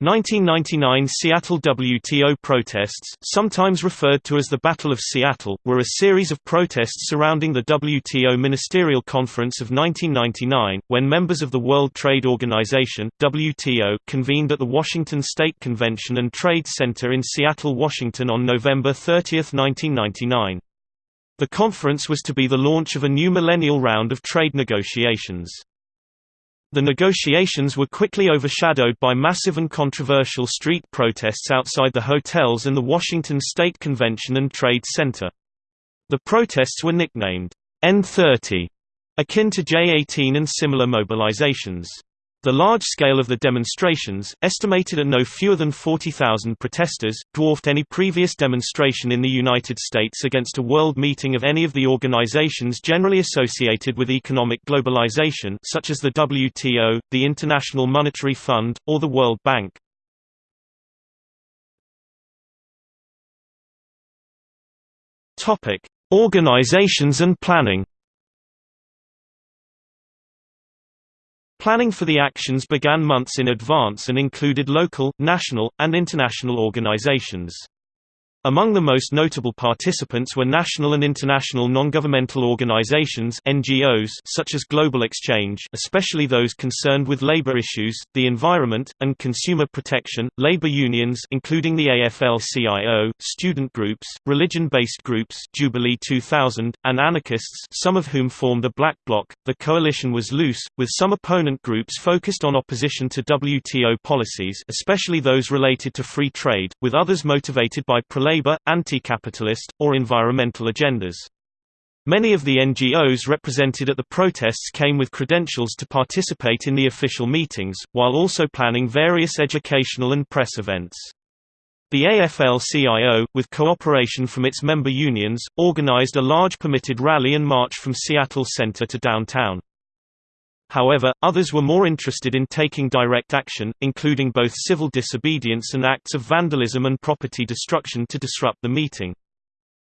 1999 Seattle WTO protests, sometimes referred to as the Battle of Seattle, were a series of protests surrounding the WTO Ministerial Conference of 1999, when members of the World Trade Organization (WTO) convened at the Washington State Convention and Trade Center in Seattle, Washington on November 30, 1999. The conference was to be the launch of a new millennial round of trade negotiations. The negotiations were quickly overshadowed by massive and controversial street protests outside the hotels and the Washington State Convention and Trade Center. The protests were nicknamed N30, akin to J18 and similar mobilizations. The large scale of the demonstrations, estimated at no fewer than 40,000 protesters, dwarfed any previous demonstration in the United States against a world meeting of any of the organizations generally associated with economic globalization such as the WTO, the International Monetary Fund, or the World Bank. Organizations and planning Planning for the actions began months in advance and included local, national, and international organizations. Among the most notable participants were national and international non-governmental organizations (NGOs) such as Global Exchange, especially those concerned with labor issues, the environment, and consumer protection, labor unions including the AFL-CIO, student groups, religion-based groups, Jubilee 2000, and anarchists, some of whom formed a black bloc. The coalition was loose, with some opponent groups focused on opposition to WTO policies, especially those related to free trade, with others motivated by pro-labor, anti-capitalist, or environmental agendas. Many of the NGOs represented at the protests came with credentials to participate in the official meetings, while also planning various educational and press events. The AFL-CIO, with cooperation from its member unions, organized a large permitted rally and march from Seattle Center to downtown. However, others were more interested in taking direct action, including both civil disobedience and acts of vandalism and property destruction to disrupt the meeting.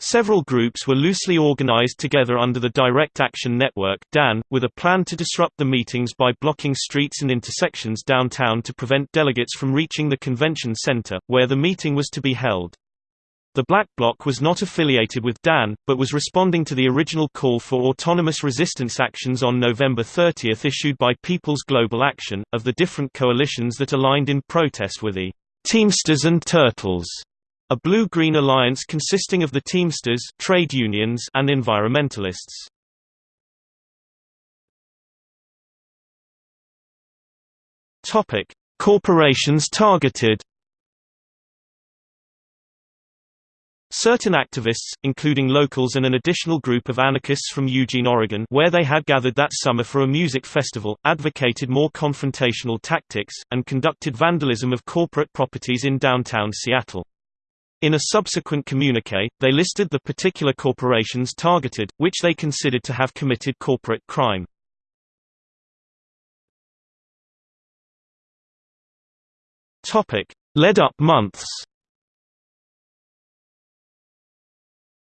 Several groups were loosely organized together under the Direct Action Network DAN, with a plan to disrupt the meetings by blocking streets and intersections downtown to prevent delegates from reaching the convention center, where the meeting was to be held. The Black Bloc was not affiliated with DAN, but was responding to the original call for autonomous resistance actions on November 30 issued by People's Global Action, of the different coalitions that aligned in protest with the Teamsters and Turtles, a blue-green alliance consisting of the Teamsters trade unions and environmentalists. Corporations targeted Certain activists, including locals and an additional group of anarchists from Eugene, Oregon where they had gathered that summer for a music festival, advocated more confrontational tactics, and conducted vandalism of corporate properties in downtown Seattle. In a subsequent communique, they listed the particular corporations targeted, which they considered to have committed corporate crime. Led-up months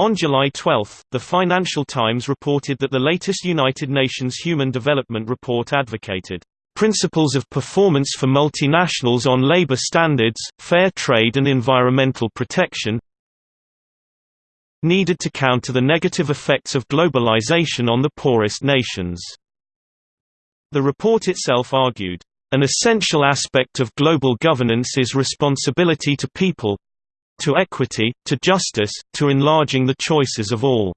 On July 12, the Financial Times reported that the latest United Nations Human Development Report advocated principles of performance for multinationals on labor standards, fair trade and environmental protection needed to counter the negative effects of globalization on the poorest nations. The report itself argued, an essential aspect of global governance is responsibility to people, to equity, to justice, to enlarging the choices of all."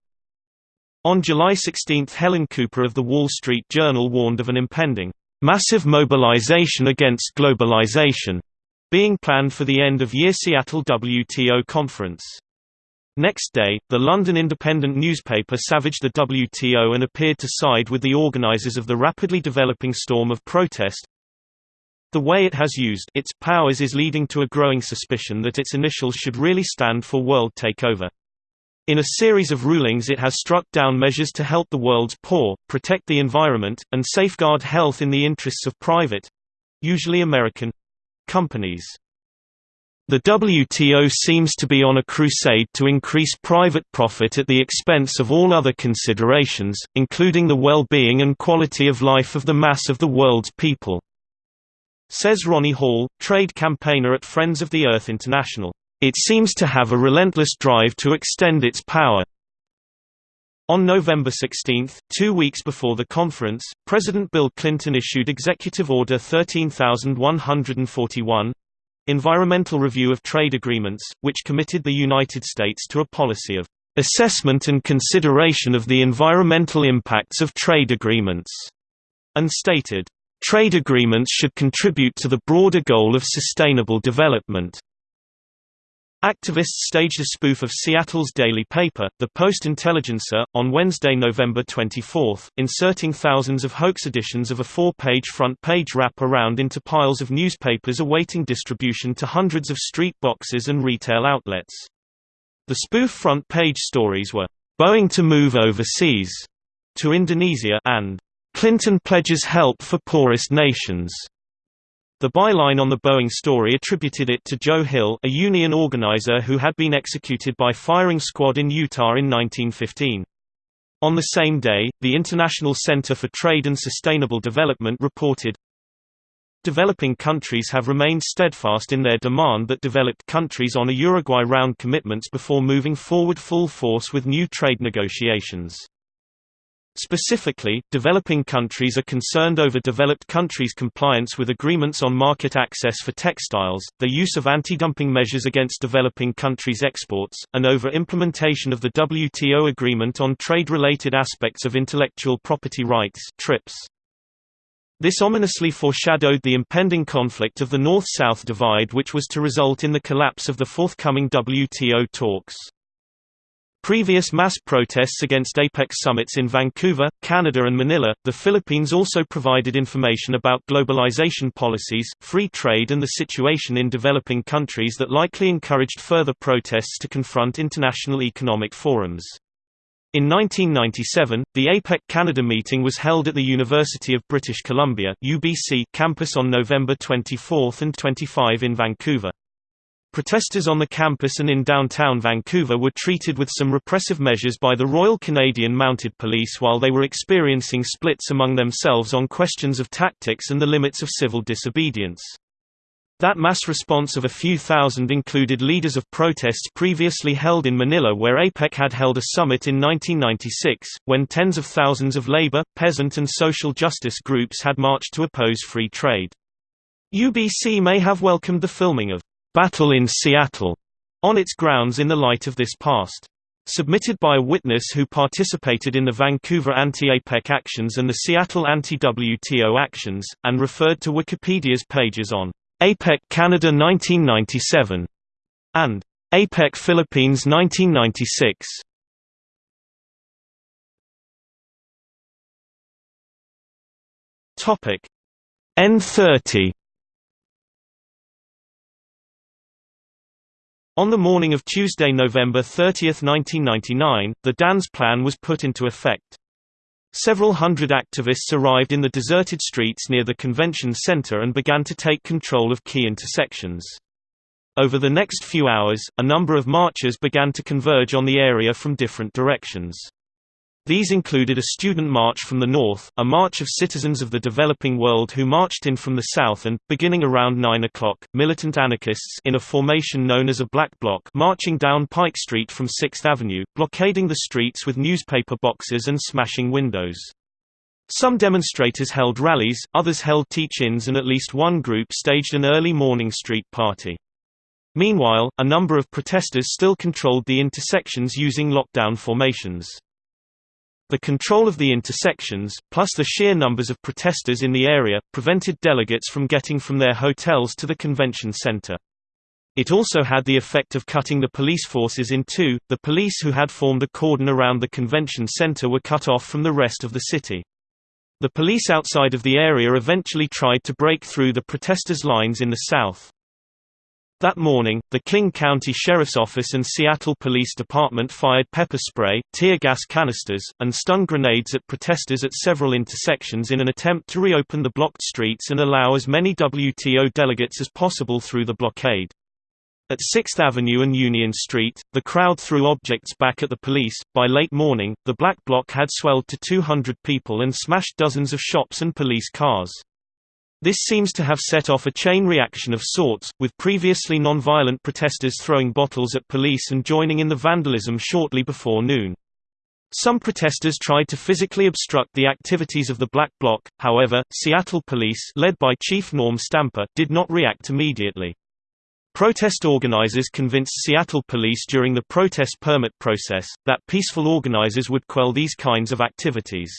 On July 16 Helen Cooper of The Wall Street Journal warned of an impending, "...massive mobilization against globalization," being planned for the end-of-year Seattle WTO conference. Next day, the London independent newspaper savaged the WTO and appeared to side with the organizers of the rapidly developing storm of protest, the way it has used its powers is leading to a growing suspicion that its initials should really stand for world takeover. In a series of rulings it has struck down measures to help the world's poor, protect the environment, and safeguard health in the interests of private—usually American—companies. The WTO seems to be on a crusade to increase private profit at the expense of all other considerations, including the well-being and quality of life of the mass of the world's people. Says Ronnie Hall, trade campaigner at Friends of the Earth International, "...it seems to have a relentless drive to extend its power." On November 16, two weeks before the conference, President Bill Clinton issued Executive Order 13141, Environmental Review of Trade Agreements, which committed the United States to a policy of assessment and consideration of the environmental impacts of trade agreements, and stated, trade agreements should contribute to the broader goal of sustainable development. Activists staged a spoof of Seattle's daily paper, the Post-Intelligencer, on Wednesday, November 24, inserting thousands of hoax editions of a four-page front-page wrap-around into piles of newspapers awaiting distribution to hundreds of street boxes and retail outlets. The spoof front-page stories were, "'Boeing to move overseas' to Indonesia and "'Clinton pledges help for poorest nations' The byline on the Boeing story attributed it to Joe Hill a union organizer who had been executed by firing squad in Utah in 1915. On the same day, the International Center for Trade and Sustainable Development reported, Developing countries have remained steadfast in their demand that developed countries honor Uruguay round commitments before moving forward full force with new trade negotiations. Specifically, developing countries are concerned over developed countries' compliance with agreements on market access for textiles, the use of anti-dumping measures against developing countries' exports, and over implementation of the WTO agreement on trade-related aspects of intellectual property rights TRIPS. This ominously foreshadowed the impending conflict of the North-South divide which was to result in the collapse of the forthcoming WTO talks. Previous mass protests against APEC summits in Vancouver, Canada and Manila, the Philippines also provided information about globalization policies, free trade and the situation in developing countries that likely encouraged further protests to confront international economic forums. In 1997, the APEC Canada meeting was held at the University of British Columbia UBC campus on November 24 and 25 in Vancouver. Protesters on the campus and in downtown Vancouver were treated with some repressive measures by the Royal Canadian Mounted Police while they were experiencing splits among themselves on questions of tactics and the limits of civil disobedience. That mass response of a few thousand included leaders of protests previously held in Manila where APEC had held a summit in 1996, when tens of thousands of labor, peasant and social justice groups had marched to oppose free trade. UBC may have welcomed the filming of Battle in Seattle on its grounds in the light of this past. Submitted by a witness who participated in the Vancouver anti-APEC actions and the Seattle anti-WTO actions, and referred to Wikipedia's pages on APEC Canada 1997 and APEC Philippines 1996. Topic N30 On the morning of Tuesday, November 30, 1999, the DAN's plan was put into effect. Several hundred activists arrived in the deserted streets near the convention center and began to take control of key intersections. Over the next few hours, a number of marchers began to converge on the area from different directions. These included a student march from the north, a march of citizens of the developing world who marched in from the south and, beginning around 9 o'clock, militant anarchists in a formation known as a black bloc marching down Pike Street from 6th Avenue, blockading the streets with newspaper boxes and smashing windows. Some demonstrators held rallies, others held teach-ins and at least one group staged an early morning street party. Meanwhile, a number of protesters still controlled the intersections using lockdown formations. The control of the intersections, plus the sheer numbers of protesters in the area, prevented delegates from getting from their hotels to the convention center. It also had the effect of cutting the police forces in two. The police who had formed a cordon around the convention center were cut off from the rest of the city. The police outside of the area eventually tried to break through the protesters' lines in the south. That morning, the King County Sheriff's Office and Seattle Police Department fired pepper spray, tear gas canisters, and stun grenades at protesters at several intersections in an attempt to reopen the blocked streets and allow as many WTO delegates as possible through the blockade. At 6th Avenue and Union Street, the crowd threw objects back at the police. By late morning, the Black Bloc had swelled to 200 people and smashed dozens of shops and police cars. This seems to have set off a chain reaction of sorts, with previously non-violent protesters throwing bottles at police and joining in the vandalism shortly before noon. Some protesters tried to physically obstruct the activities of the Black Bloc, however, Seattle police led by Chief Norm Stamper did not react immediately. Protest organizers convinced Seattle police during the protest permit process, that peaceful organizers would quell these kinds of activities.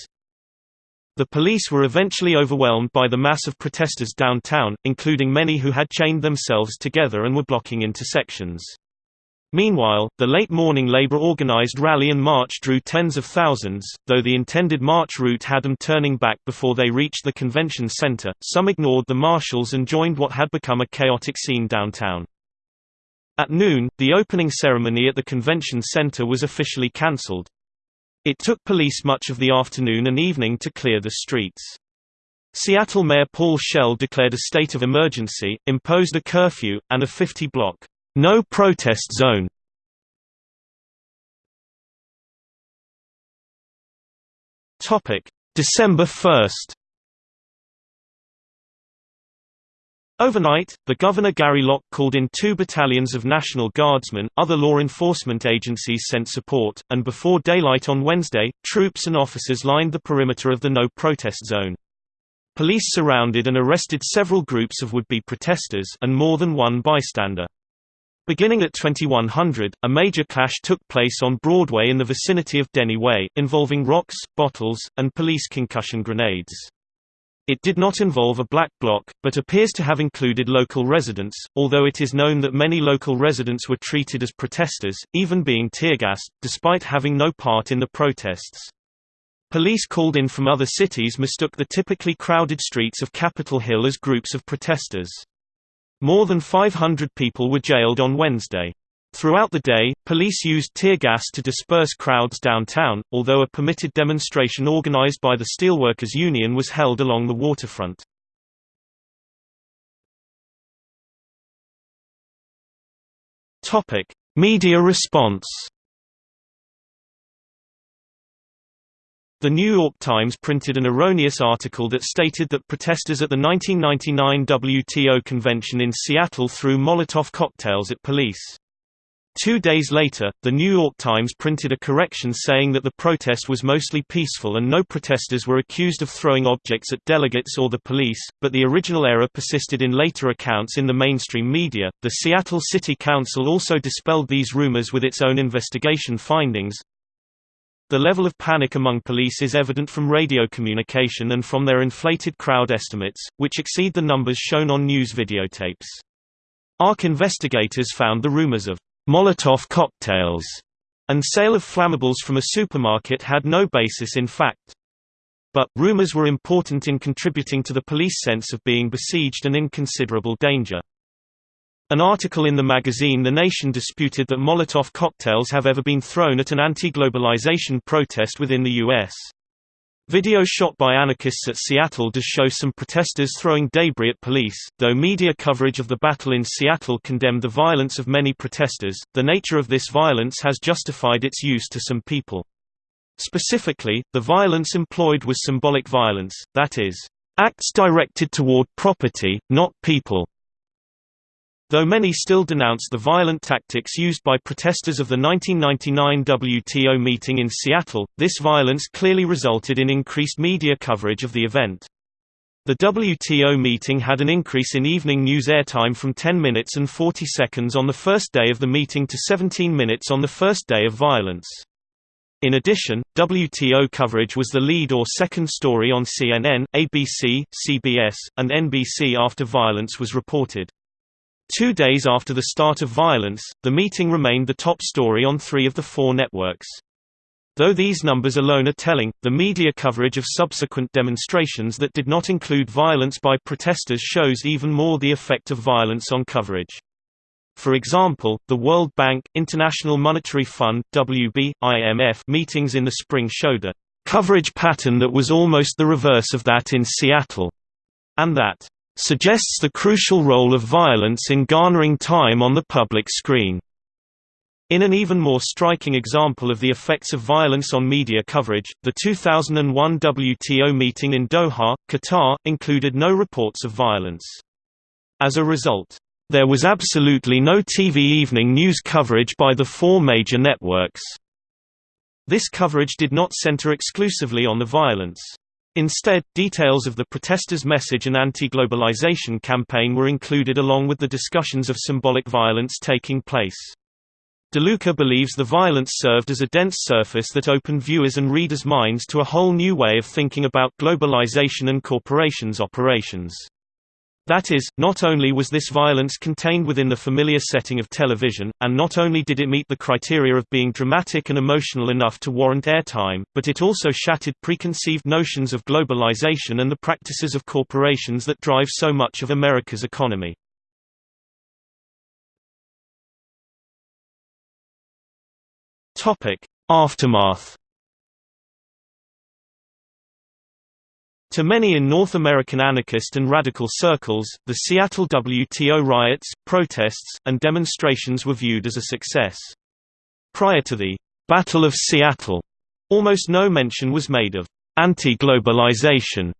The police were eventually overwhelmed by the mass of protesters downtown, including many who had chained themselves together and were blocking intersections. Meanwhile, the late morning labor-organized rally and march drew tens of thousands, though the intended march route had them turning back before they reached the convention center. Some ignored the marshals and joined what had become a chaotic scene downtown. At noon, the opening ceremony at the convention center was officially cancelled. It took police much of the afternoon and evening to clear the streets. Seattle Mayor Paul Schell declared a state of emergency, imposed a curfew, and a 50-block no protest zone. December 1. Overnight, the Governor Gary Locke called in two battalions of National Guardsmen, other law enforcement agencies sent support, and before daylight on Wednesday, troops and officers lined the perimeter of the no-protest zone. Police surrounded and arrested several groups of would-be protesters and more than one bystander. Beginning at 2100, a major clash took place on Broadway in the vicinity of Denny Way, involving rocks, bottles, and police concussion grenades. It did not involve a black bloc, but appears to have included local residents, although it is known that many local residents were treated as protesters, even being tear-gassed, despite having no part in the protests. Police called in from other cities mistook the typically crowded streets of Capitol Hill as groups of protesters. More than 500 people were jailed on Wednesday. Throughout the day, police used tear gas to disperse crowds downtown, although a permitted demonstration organized by the Steelworkers Union was held along the waterfront. Media response The New York Times printed an erroneous article that stated that protesters at the 1999 WTO convention in Seattle threw Molotov cocktails at police. Two days later, The New York Times printed a correction saying that the protest was mostly peaceful and no protesters were accused of throwing objects at delegates or the police, but the original error persisted in later accounts in the mainstream media. The Seattle City Council also dispelled these rumors with its own investigation findings, the level of panic among police is evident from radio communication and from their inflated crowd estimates, which exceed the numbers shown on news videotapes. ARC investigators found the rumors of Molotov cocktails and sale of flammables from a supermarket had no basis in fact. But, rumors were important in contributing to the police sense of being besieged and in considerable danger. An article in the magazine The Nation disputed that Molotov cocktails have ever been thrown at an anti-globalization protest within the U.S. Video shot by anarchists at Seattle does show some protesters throwing debris at police, though media coverage of the battle in Seattle condemned the violence of many protesters, the nature of this violence has justified its use to some people. Specifically, the violence employed was symbolic violence, that is, acts directed toward property, not people. Though many still denounce the violent tactics used by protesters of the 1999 WTO meeting in Seattle, this violence clearly resulted in increased media coverage of the event. The WTO meeting had an increase in evening news airtime from 10 minutes and 40 seconds on the first day of the meeting to 17 minutes on the first day of violence. In addition, WTO coverage was the lead or second story on CNN, ABC, CBS, and NBC after violence was reported. Two days after the start of violence, the meeting remained the top story on three of the four networks. Though these numbers alone are telling, the media coverage of subsequent demonstrations that did not include violence by protesters shows even more the effect of violence on coverage. For example, the World Bank, International Monetary Fund WB, IMF meetings in the spring showed a coverage pattern that was almost the reverse of that in Seattle, and that suggests the crucial role of violence in garnering time on the public screen. In an even more striking example of the effects of violence on media coverage, the 2001 WTO meeting in Doha, Qatar, included no reports of violence. As a result, there was absolutely no TV evening news coverage by the four major networks. This coverage did not center exclusively on the violence. Instead, details of the protesters' message and anti-globalization campaign were included along with the discussions of symbolic violence taking place. DeLuca believes the violence served as a dense surface that opened viewers and readers' minds to a whole new way of thinking about globalization and corporations' operations. That is, not only was this violence contained within the familiar setting of television, and not only did it meet the criteria of being dramatic and emotional enough to warrant airtime, but it also shattered preconceived notions of globalization and the practices of corporations that drive so much of America's economy. Aftermath. To many in North American anarchist and radical circles, the Seattle WTO riots, protests, and demonstrations were viewed as a success. Prior to the Battle of Seattle, almost no mention was made of anti-globalization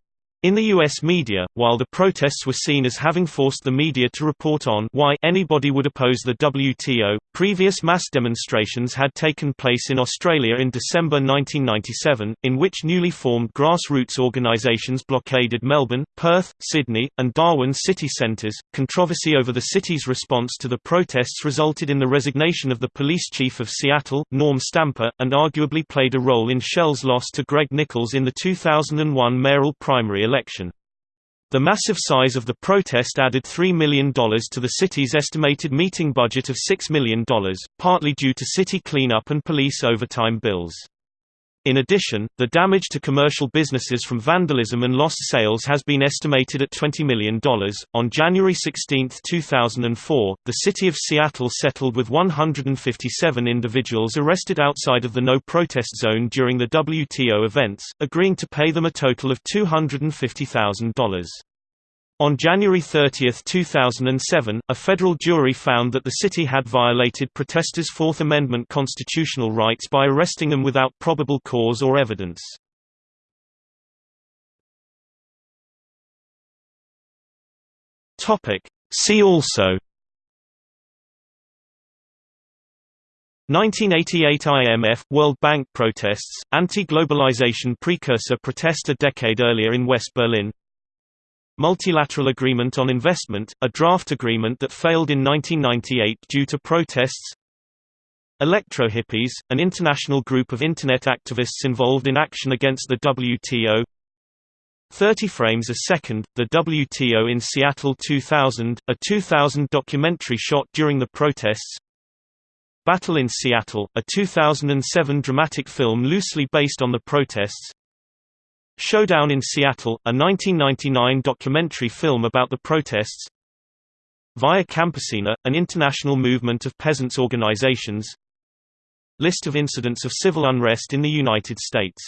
in the U.S. media, while the protests were seen as having forced the media to report on why anybody would oppose the WTO, previous mass demonstrations had taken place in Australia in December 1997, in which newly formed grassroots organisations blockaded Melbourne, Perth, Sydney, and Darwin city centres. Controversy over the city's response to the protests resulted in the resignation of the police chief of Seattle, Norm Stamper, and arguably played a role in Schell's loss to Greg Nickels in the 2001 mayoral primary election. The massive size of the protest added $3 million to the city's estimated meeting budget of $6 million, partly due to city cleanup and police overtime bills. In addition, the damage to commercial businesses from vandalism and lost sales has been estimated at $20 million. On January 16, 2004, the city of Seattle settled with 157 individuals arrested outside of the no protest zone during the WTO events, agreeing to pay them a total of $250,000. On January 30, 2007, a federal jury found that the city had violated protesters' Fourth Amendment constitutional rights by arresting them without probable cause or evidence. See also 1988 IMF – World Bank protests, anti-globalization precursor protest a decade earlier in West Berlin Multilateral Agreement on Investment, a draft agreement that failed in 1998 due to protests. Electro-Hippies, an international group of Internet activists involved in action against the WTO 30 Frames a Second, the WTO in Seattle 2000, a 2000 documentary shot during the protests. Battle in Seattle, a 2007 dramatic film loosely based on the protests Showdown in Seattle, a 1999 documentary film about the protests. Via Campesina, an international movement of peasants' organizations. List of incidents of civil unrest in the United States